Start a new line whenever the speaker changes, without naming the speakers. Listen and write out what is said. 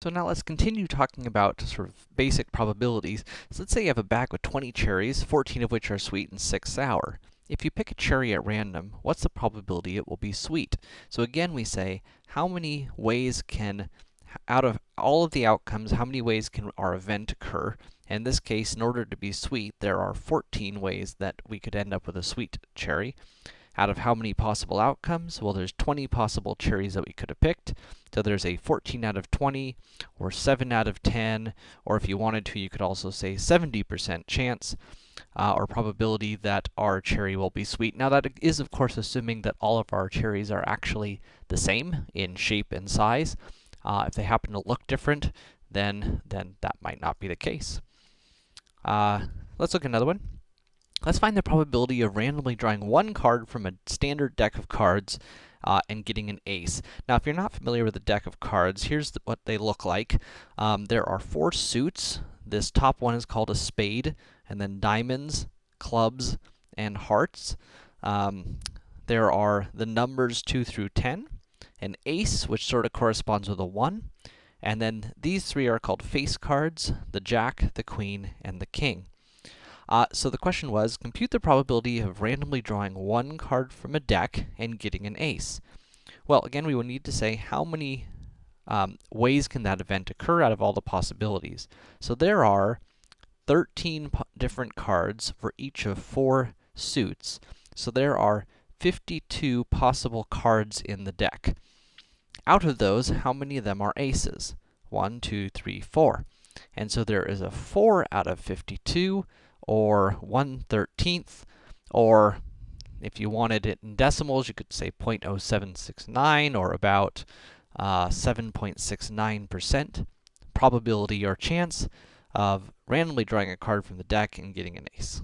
So now let's continue talking about sort of basic probabilities. So let's say you have a bag with 20 cherries, 14 of which are sweet and 6 sour. If you pick a cherry at random, what's the probability it will be sweet? So again, we say, how many ways can, out of all of the outcomes, how many ways can our event occur? In this case, in order to be sweet, there are 14 ways that we could end up with a sweet cherry. Out of how many possible outcomes? Well, there's 20 possible cherries that we could have picked. So there's a 14 out of 20, or 7 out of 10, or if you wanted to, you could also say 70% chance, uh, or probability that our cherry will be sweet. Now that is, of course, assuming that all of our cherries are actually the same in shape and size. Uh, if they happen to look different, then, then that might not be the case. Uh, let's look at another one. Let's find the probability of randomly drawing one card from a standard deck of cards uh, and getting an ace. Now, if you're not familiar with a deck of cards, here's the, what they look like. Um, there are four suits. This top one is called a spade, and then diamonds, clubs, and hearts. Um, there are the numbers 2 through 10, an ace, which sort of corresponds with a 1, and then these three are called face cards, the jack, the queen, and the king. Uh, so the question was, compute the probability of randomly drawing one card from a deck and getting an ace. Well, again, we will need to say how many um, ways can that event occur out of all the possibilities. So there are 13 different cards for each of four suits. So there are 52 possible cards in the deck. Out of those, how many of them are aces? 1, 2, 3, 4. And so there is a 4 out of 52 or 1 13th, or if you wanted it in decimals, you could say 0.0769 or about 7.69% uh, probability or chance of randomly drawing a card from the deck and getting an ace.